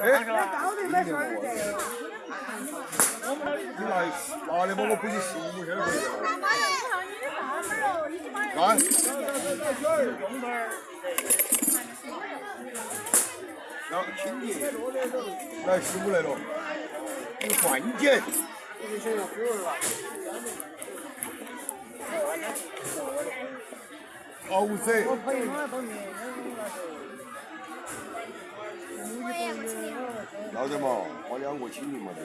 哎，你拿拿的嘛，我估计十五现在不行。来，来，轻点，来十五来了，有关键。好噻。要得嘛，我两个请你嘛得。